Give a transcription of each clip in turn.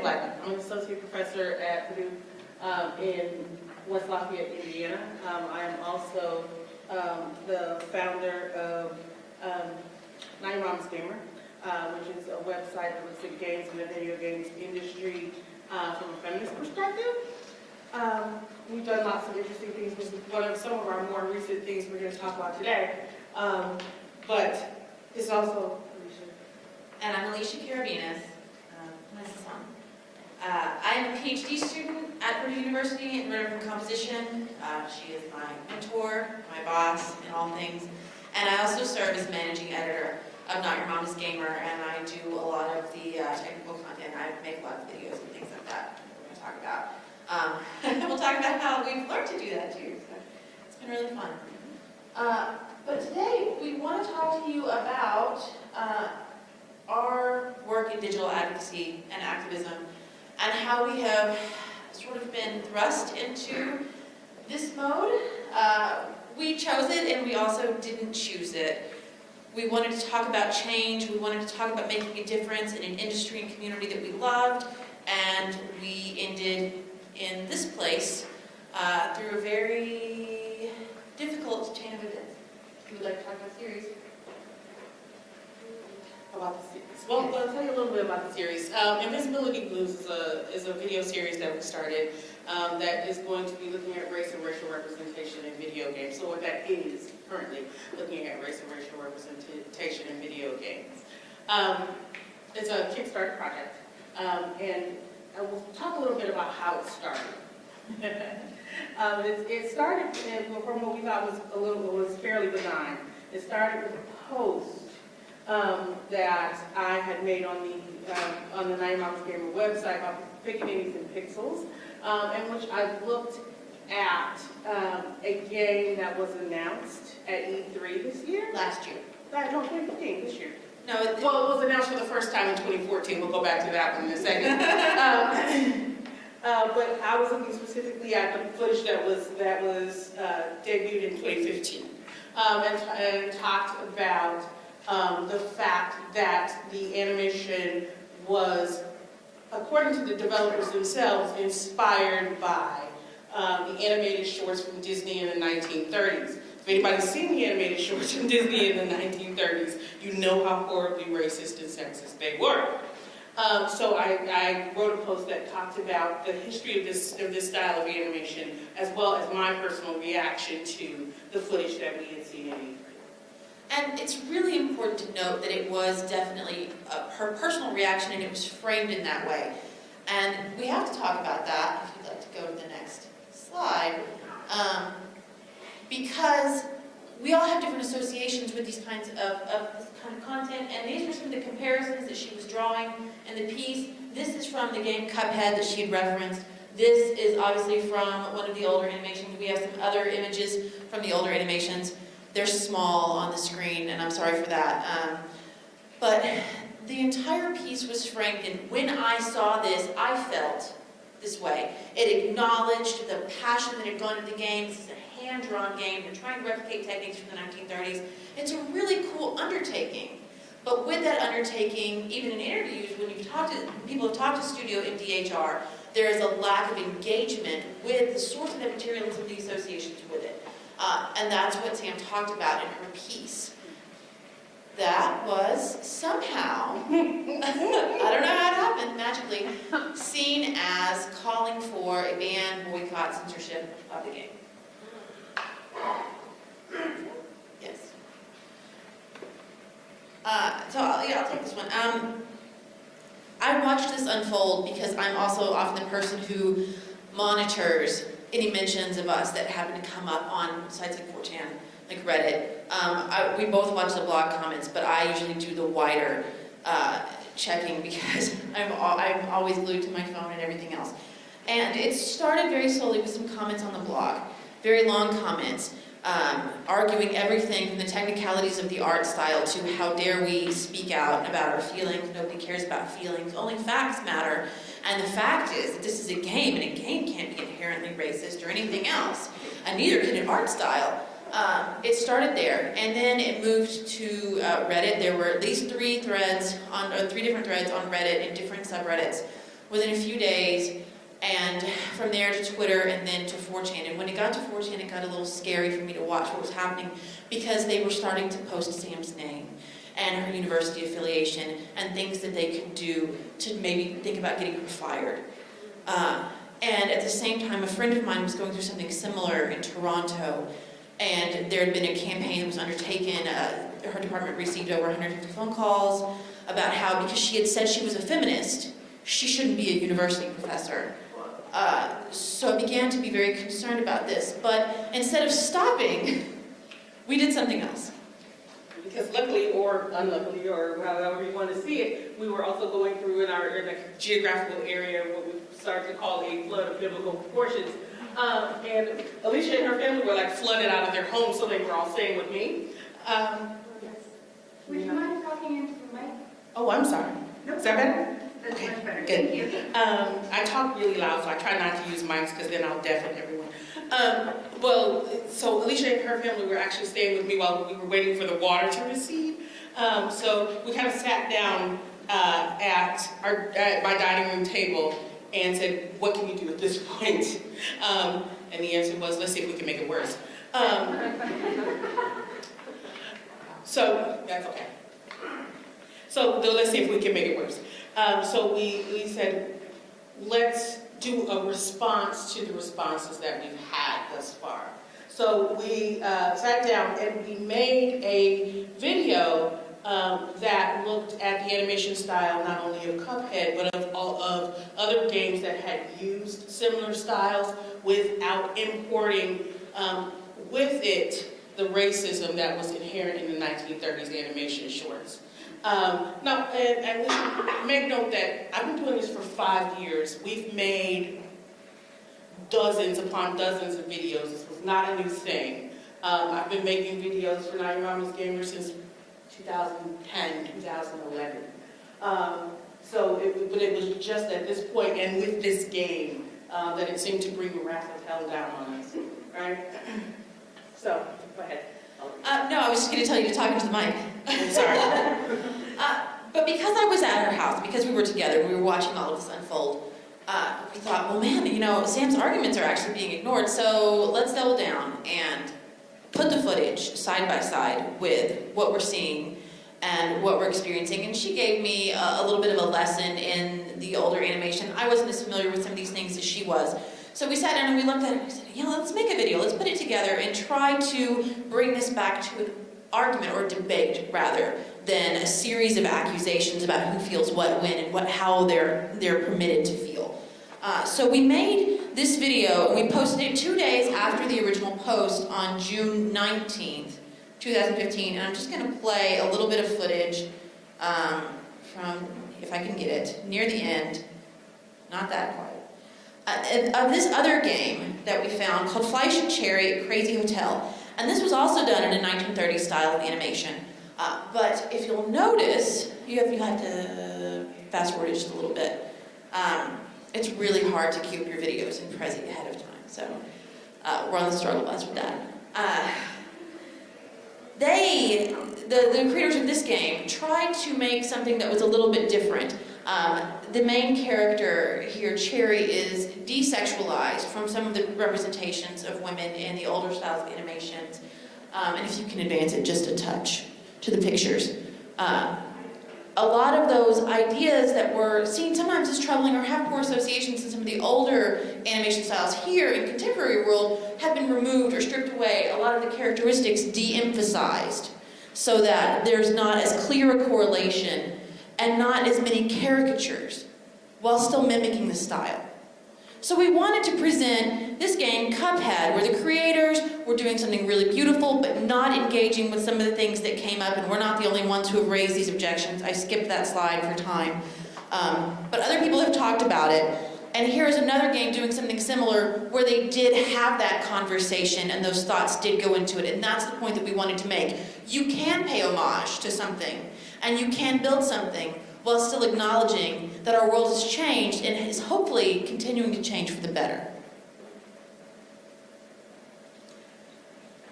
Blackmon. I'm an associate professor at Purdue um, in West Lafayette, Indiana. Um, I am also um, the founder of um, Nine Moms Gamer, uh, which is a website that looks at games and the video games industry uh, from a feminist perspective. Um, we've done lots of interesting things. Is one of some of our more recent things we're going to talk about today. Um, but it's also, Alisha, And I'm Alisha Karabinus. Um, Nice to sound. Uh, I am a PhD student at Purdue University in rhetoric and composition. Uh, She is my mentor, my boss in all things. And I also serve as managing editor of Not Your Mama's Gamer, and I do a lot of the uh, technical content. I make a lot of videos and things like that we're going to talk about. Um, We'll talk about how we've learned to do that too. So It's been really fun. Uh, But today, we want to talk to you about uh, our work in digital advocacy and activism and how we have sort of been thrust into this mode. Uh, we chose it and we also didn't choose it. We wanted to talk about change, we wanted to talk about making a difference in an industry and community that we loved, and we ended in this place uh, through a very difficult chain of events. If you would like to talk about series. About the series. Well, I'll tell you a little bit about the series. Um, Invisibility Blues is a, is a video series that we started um, that is going to be looking at race and racial representation in video games. So what that is currently, looking at race and racial representation in video games. Um, it's a Kickstarter project, um, and I will talk a little bit about how it started. um, it, it started from what we thought was a little was fairly benign. It started with a post um, that I had made on the um, on the Nine Moms Gamer website about pickaninnies and pixels, um, in which I looked at um, a game that was announced at E3 this year. Last year. Uh, No, 2015, this year. No, it- Well, it was announced for the first time in 2014. We'll go back to that one in a second. Um, uh, But I was looking specifically at the footage that was, that was uh, debuted in 2015. um, And and talked about um, the fact that the animation was, according to the developers themselves, inspired by um, the animated shorts from Disney in the 1930s. If anybody's seen the animated shorts from Disney in the 1930s, you know how horribly racist and sexist they were. Um, so I, I wrote a post that talked about the history of this, of this style of animation, as well as my personal reaction to the footage that we had seen in E3. And it's really important to note that it was definitely uh, her personal reaction and it was framed in that way. And we have to talk about that, if you'd like to go to the next slide. Um, because we all have different associations with these kinds of, of this kind of content, and these were some of the comparisons that she was drawing in the piece. This is from the game Cuphead that she had referenced. This is obviously from one of the older animations. We have some other images from the older animations. They're small on the screen, and I'm sorry for that. Um, but the entire piece was framed, and when I saw this, I felt this way. It acknowledged the passion that had gone into the game. This is a hand-drawn game. They're trying to replicate techniques from the 1930s. It's a really cool undertaking. But with that undertaking, even in interviews, when you've talked to people have talked to Studio MDHR, there is a lack of engagement with the source of the material and of the associations with it. Uh, and that's what Sam talked about in her piece. That was somehow, I don't know how it happened, magically, seen as calling for a ban, boycott, censorship of the game. Yes. Uh, so, I'll, yeah, I'll take this one. Um, I watched this unfold because I'm also often the person who monitors any mentions of us that happen to come up on sites like 4chan, like Reddit. Um, I, we both watch the blog comments, but I usually do the wider uh, checking because I'm, al- I'm always glued to my phone and everything else. And it started very slowly with some comments on the blog, very long comments, um, arguing everything from the technicalities of the art style to how dare we speak out about our feelings. Nobody cares about feelings. Only facts matter. And the fact is that this is a game, and a game can't be inherently racist or anything else. And neither can an art style. Um, it started there, and then it moved to uh, Reddit. There were at least three threads on, or three different threads on Reddit in different subreddits within a few days, and from there to Twitter and then to 4chan. And when it got to 4chan, it got a little scary for me to watch what was happening because they were starting to post Sam's name and her university affiliation and things that they could do to maybe think about getting her fired. Uh, and at the same time, a friend of mine was going through something similar in Toronto, and there had been a campaign that was undertaken. Uh, her department received over 150 phone calls about how, because she had said she was a feminist, she shouldn't be a university professor. Uh, so I began to be very concerned about this. But instead of stopping, we did something else. Because luckily, or unluckily, or however you want to see it, we were also going through in our in a geographical area what we started to call a flood of biblical proportions. Um, and Alisha and her family were like flooded out of their home, so they were all staying with me. Um, Would you mind talking into the mic? oh, I'm sorry. No. Is that better? That's Okay, much better. good. Thank you. Um, I talk really loud, so I try not to use mics because then I'll deafen everyone. Um, well, so Alisha and her family were actually staying with me while we were waiting for the water to recede. Um, so we kind of sat down uh, at our at my dining room table and said, "What can we do at this point?" Um, and the answer was, "Let's see if we can make it worse." Um, so that's okay. So let's see if we can make it worse. Um, so we, we said, let's do a response to the responses that we've had thus far. So we uh, sat down and we made a video um, that looked at the animation style not only of Cuphead, but of all of other games that had used similar styles without importing um, with it the racism that was inherent in the 1930s animation shorts. Um, now, and, and make note that I've been doing this for five years. We've made dozens upon dozens of videos. This was not a new thing. Um, I've been making videos for Not Your Mama's Gamer since 2010, 2011. Um, so, it, but it was just at this point and with this game uh, that it seemed to bring the wrath of hell down on us, right? So, go ahead. Uh, no, I was just going to tell you to talk into the mic. I'm sorry. Uh, but because I was at her house, because we were together and we were watching all of this unfold, uh, we thought, well, man, you know, Sam's arguments are actually being ignored, so let's double down and put the footage side by side with what we're seeing and what we're experiencing. And she gave me a, a little bit of a lesson in the older animation. I wasn't as familiar with some of these things as she was. So we sat down and we looked at it and we said, yeah, let's make a video, let's put it together and try to bring this back to an argument or debate rather than a series of accusations about who feels what when and what how they're they're permitted to feel. Uh, so we made this video and we posted it two days after the original post on June 19th, 2015. And I'm just going to play a little bit of footage um, from, if I can get it, near the end. Not that quiet. Uh, of this other game that we found called Fleish and Cherry Crazy Hotel. And this was also done in a 1930s style of animation. Uh, but if you'll notice, you have, you have to fast forward it just a little bit. Um, it's really hard to keep your videos in Prezi ahead of time. So uh, we're on the struggle bus with that. Uh, they, the, the creators of this game, tried to make something that was a little bit different. Um, the main character here, Cherry, is desexualized from some of the representations of women in the older styles of animations. Um, and if you can advance it just a touch to the pictures. Uh, a lot of those ideas that were seen sometimes as troubling or have poor associations in some of the older animation styles here in contemporary world have been removed or stripped away. A lot of the characteristics de-emphasized so that there's not as clear a correlation and not as many caricatures while still mimicking the style. So we wanted to present this game, Cuphead, where the creators were doing something really beautiful but not engaging with some of the things that came up, and we're not the only ones who have raised these objections. I skipped that slide for time. Um, but other people have talked about it. And here's another game doing something similar where they did have that conversation and those thoughts did go into it. And that's the point that we wanted to make. You can pay homage to something and you can build something while still acknowledging that our world has changed and is hopefully continuing to change for the better.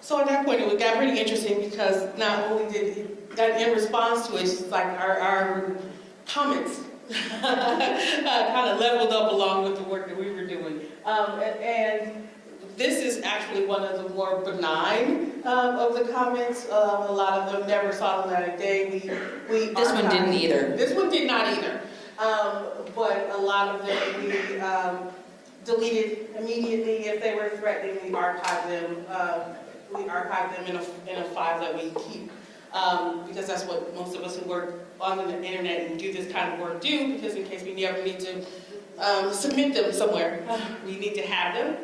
So at that point, it got pretty interesting because not only did it, that in response to it, it's like our, our comments kind of leveled up along with the work that we were doing. Um, and this is actually one of the more benign um, of the comments. Um, a lot of them never saw the light of day. We, we This one didn't either. This one did not either. Um, but a lot of them we um, deleted immediately if they were threatening. We archived them. Um, we archive them in a, in a file that we keep. Um, because that's what most of us who work on the internet and do this kind of work do, because in case we never need to um, submit them somewhere, we need to have them.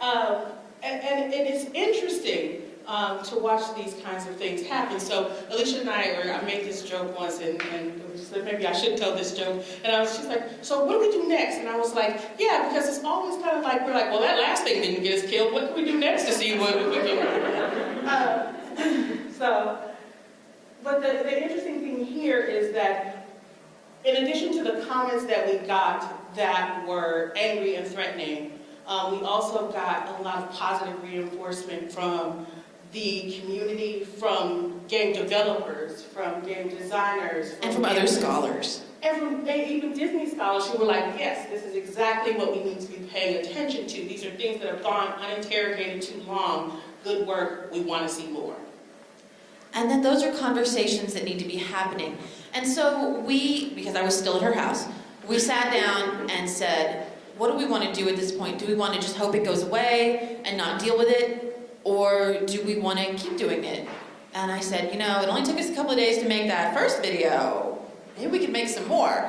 Um, and, and it is interesting um, to watch these kinds of things happen. So Alisha and I, or I made this joke once, and, and like, maybe I shouldn't tell this joke. And I was just like, so what do we do next? And I was like, yeah, because it's always kind of like, we're like, well, that last thing didn't get us killed. What can we do next to see what we can uh, So, but the, the interesting thing here is that in addition to the comments that we got that were angry and threatening, um, we also got a lot of positive reinforcement from the community, from game developers, from game designers. And from other scholars. And from even Disney scholars who were like, yes, this is exactly what we need to be paying attention to. These are things that have gone uninterrogated too long. Good work, we want to see more. And then those are conversations that need to be happening. And so we, because I was still at her house, we sat down and said, what do we want to do at this point? Do we want to just hope it goes away and not deal with it? Or do we want to keep doing it? And I said, you know, it only took us a couple of days to make that first video. Maybe we could make some more.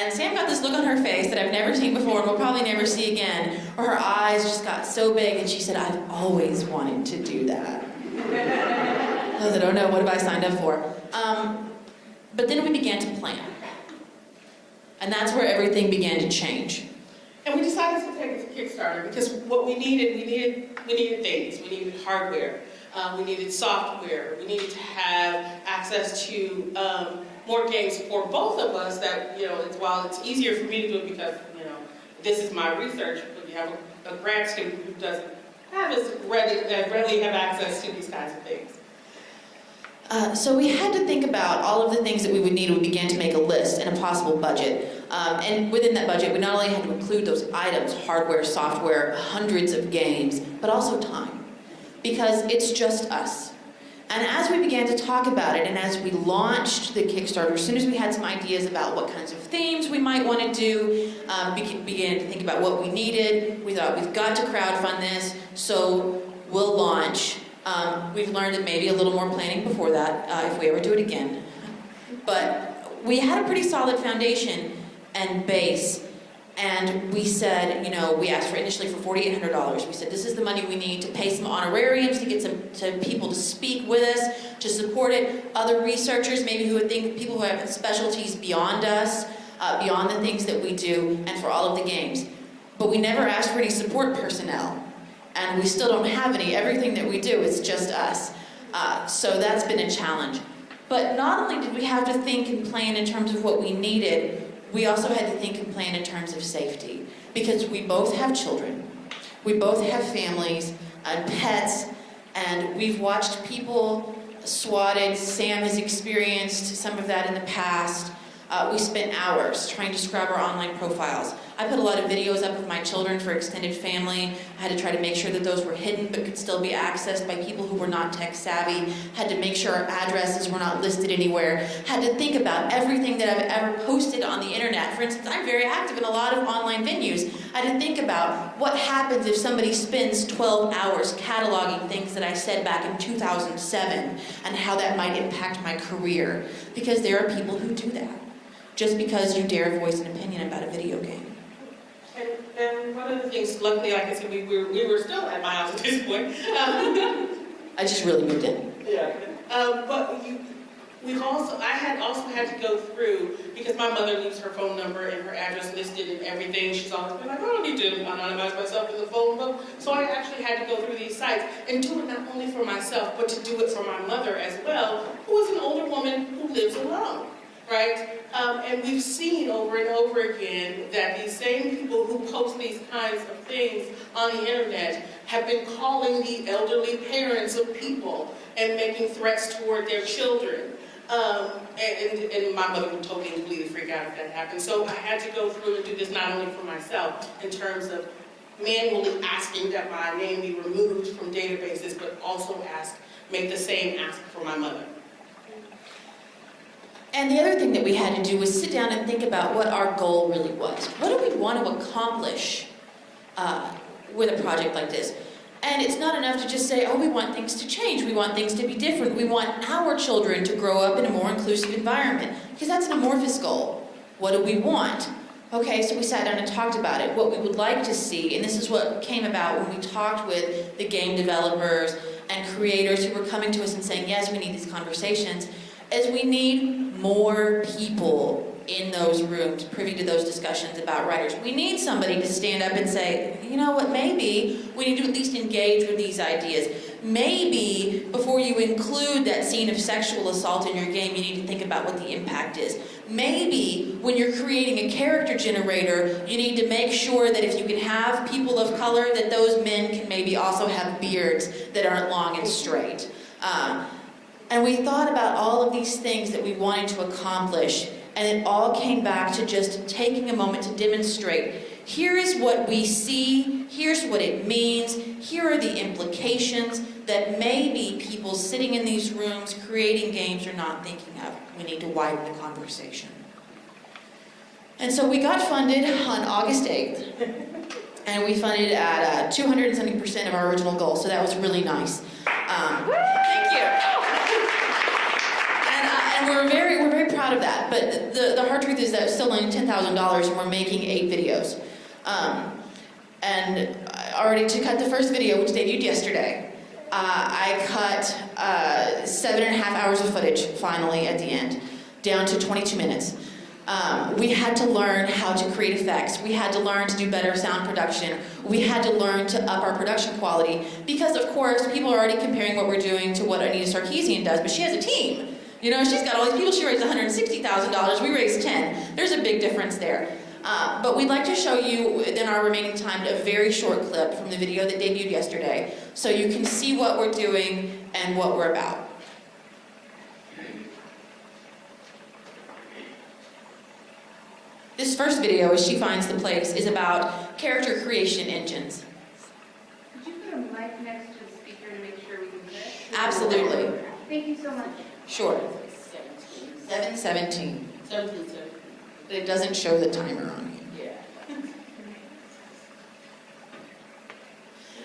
And Sam got this look on her face that I've never seen before and will probably never see again, where her eyes just got so big and she said, I've always wanted to do that. I said, oh no, what have I signed up for? Um, but then we began to plan. And that's where everything began to change. We decided to take it to Kickstarter because what we needed, we needed, we needed things. We needed hardware, um, we needed software, we needed to have access to um, more games for both of us. That you know, it's, while it's easier for me to do it because you know this is my research, but you have a, a grad student who doesn't have as ready, uh, readily have access to these kinds of things. Uh, so we had to think about all of the things that we would need. We began to make a list and a possible budget. Um, and within that budget, we not only had to include those items, hardware, software, hundreds of games, but also time. Because it's just us. And as we began to talk about it, and as we launched the Kickstarter, as soon as we had some ideas about what kinds of themes we might want to do, um, be- began to think about what we needed, we thought we've got to crowdfund this, so we'll launch. Um, we've learned that maybe a little more planning before that, uh, if we ever do it again. But we had a pretty solid foundation and base, and we said, you know, we asked for initially for $4,800. We said, this is the money we need to pay some honorariums, to get some to people to speak with us, to support it, other researchers, maybe who would think, people who have specialties beyond us, uh, beyond the things that we do, and for all of the games. But we never asked for any support personnel, and we still don't have any. Everything that we do is just us. Uh, so that's been a challenge. But not only did we have to think and plan in terms of what we needed, we also had to think and plan in terms of safety. Because we both have children, we both have families and pets, and we've watched people swatted. Sam has experienced some of that in the past. Uh, we spent hours trying to scrub our online profiles. I put a lot of videos up of my children for extended family. I had to try to make sure that those were hidden but could still be accessed by people who were not tech savvy. Had to make sure our addresses were not listed anywhere. Had to think about everything that I've ever posted on the internet. For instance, I'm very active in a lot of online venues. I had to think about what happens if somebody spends 12 hours cataloging things that I said back in 2007 and how that might impact my career. Because there are people who do that just because you dare voice an opinion about a video game. And, and one of the things, luckily, like I said, we were, we were still at my house at this point. Um, I just really moved in. Yeah. Um, but you, we've also, I had also had to go through, because my mother leaves her phone number and her address listed and everything, she's always been like, I don't need to anonymize myself in the phone book. So I actually had to go through these sites and do it not only for myself, but to do it for my mother as well, who is an older woman who lives alone, right? Um, and we've seen over and over again that these same people who post these kinds of things on the internet have been calling the elderly parents of people and making threats toward their children. Um, and, and, my mother would totally completely freak out if that happened. So I had to go through and do this not only for myself, in terms of manually asking that my name be removed from databases, but also ask, make the same ask for my mother. And the other thing that we had to do was sit down and think about what our goal really was. What do we want to accomplish uh, with a project like this? And it's not enough to just say, oh, we want things to change, we want things to be different, we want our children to grow up in a more inclusive environment, because that's an amorphous goal. What do we want? Okay, so we sat down and talked about it, what we would like to see, and this is what came about when we talked with the game developers and creators who were coming to us and saying, yes, we need these conversations, is we need more people in those rooms privy to those discussions about writers. We need somebody to stand up and say, you know what, maybe we need to at least engage with these ideas. Maybe before you include that scene of sexual assault in your game, you need to think about what the impact is. Maybe when you're creating a character generator, you need to make sure that if you can have people of color, that those men can maybe also have beards that aren't long and straight. Um, and we thought about all of these things that we wanted to accomplish, and it all came back to just taking a moment to demonstrate here is what we see, here's what it means, here are the implications that maybe people sitting in these rooms creating games are not thinking of. We need to widen the conversation. And so we got funded on August 8th, and we funded at uh, 270% of our original goal, so that was really nice. Um, thank you. And, we're very, we're very proud of that. But the, the hard truth is that we're still only ten thousand dollars, and we're making eight videos. Um, and already to cut the first video, which debuted yesterday, uh, I cut uh, seven and a half hours of footage finally at the end, down to 22 minutes. Um, we had to learn how to create effects. We had to learn to do better sound production. We had to learn to up our production quality because, of course, people are already comparing what we're doing to what Anita Sarkeesian does, but she has a team. You know, she's got all these people. She raised $160,000. We raised 10. There's a big difference there. Uh, but we'd like to show you, in our remaining time, a very short clip from the video that debuted yesterday, so you can see what we're doing and what we're about. This first video, as she finds the place, is about character creation engines. Could you put a mic next to the speaker to make sure we can hear it? Absolutely. Thank you so much. Sure. Seventeen. 717. Seventeen, seventeen. But it doesn't show the timer on here. Yeah.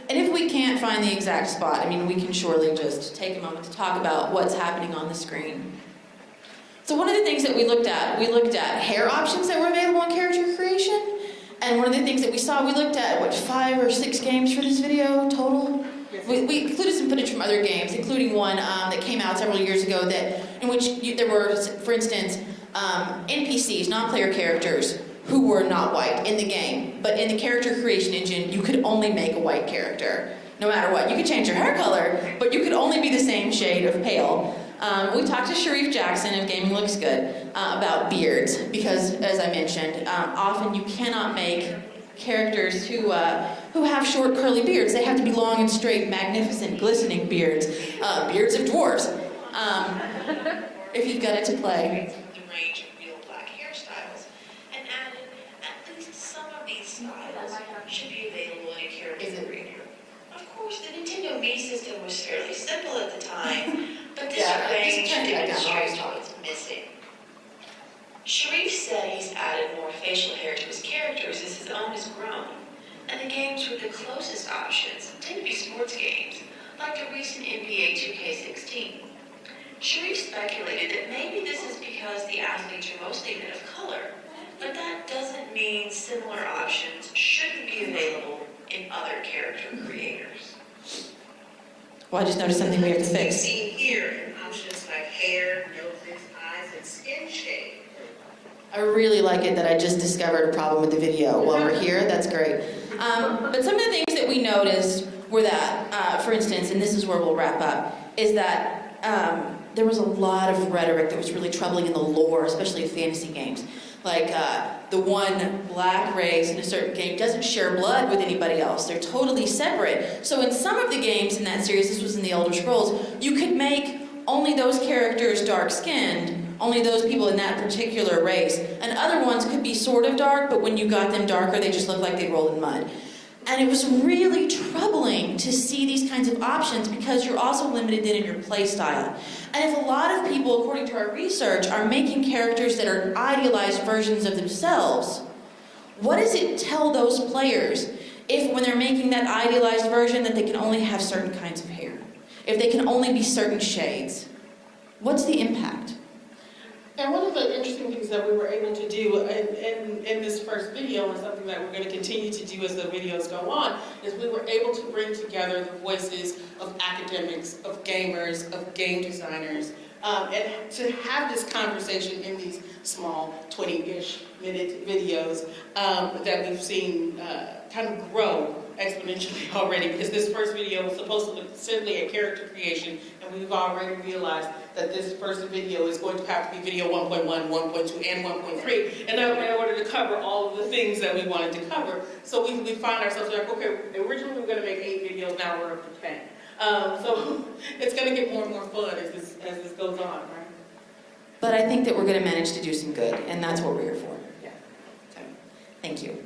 And if we can't find the exact spot, I mean, we can surely just take a moment to talk about what's happening on the screen. So one of the things that we looked at, we looked at hair options that were available in character creation. And one of the things that we saw, we looked at, what, five or six games for this video total? We, we included some footage from other games, including one um, that came out several years ago that, in which you, there were, for instance, um, NPCs, non-player characters, who were not white in the game. But in the character creation engine, you could only make a white character, no matter what. You could change your hair color, but you could only be the same shade of pale. Um, we talked to Sharif Jackson of Gaming Looks Good uh, about beards, because as I mentioned, um, often you cannot make characters who, uh, who have short curly beards. They have to be long and straight, magnificent, glistening beards, uh, beards of dwarves, um, if you've got it to play. the range of real black hairstyles and added at least some of these styles should be available in a character Is it- creator. Of course, the Nintendo Wii system was fairly simple at the time, but this Yeah, range turn it back demonstrates what's missing. Sharif said he's added more facial hair to his characters as his own has grown, and the games with the closest options tend to be sports games, like the recent NBA 2K16. Sharif speculated that maybe this is because the athletes are mostly men of color, but that doesn't mean similar options shouldn't be available in other character creators. Well, I just noticed something we have to As fix. you see here options like hair, noses, eyes, and skin shade. I really like it that I just discovered a problem with the video while we're here. That's great. Um, but some of the things that we noticed were that, uh, for instance, and this is where we'll wrap up, is that um, there was a lot of rhetoric that was really troubling in the lore, especially of fantasy games. Like uh, the one black race in a certain game doesn't share blood with anybody else. They're totally separate. So in some of the games in that series, this was in the Elder Scrolls, you could make only those characters dark-skinned, only those people in that particular race, and other ones could be sort of dark, but when you got them darker, they just looked like they rolled in mud. And it was really troubling to see these kinds of options because you're also limited then in your play style. And if a lot of people, according to our research, are making characters that are idealized versions of themselves, what does it tell those players if, when they're making that idealized version, that they can only have certain kinds of hair? If they can only be certain shades? What's the impact? And one of the interesting things that we were able to do in, in, in this first video, and something that we're going to continue to do as the videos go on, is we were able to bring together the voices of academics, of gamers, of game designers, um, and to have this conversation in these small 20-ish minute videos um, that we've seen uh, kind of grow exponentially already because this first video was supposed to be simply a character creation and we've already realized that this first video is going to have to be video 1.1, 1.2, and 1.3 and in order to cover all of the things that we wanted to cover. So we, we find ourselves like, okay, originally we were going to make eight videos, now we're up to 10. Um, so it's going to get more and more fun as this, as this goes on, right? But I think that we're going to manage to do some good, and that's what we're here for. Yeah. So, thank you.